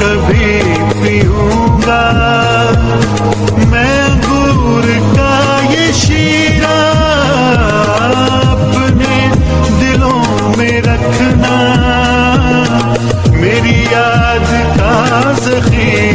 कभी पीऊँगा। मैं गुर का ये शीरा अपने दिलों में रखना। मेरी याद का जखीरा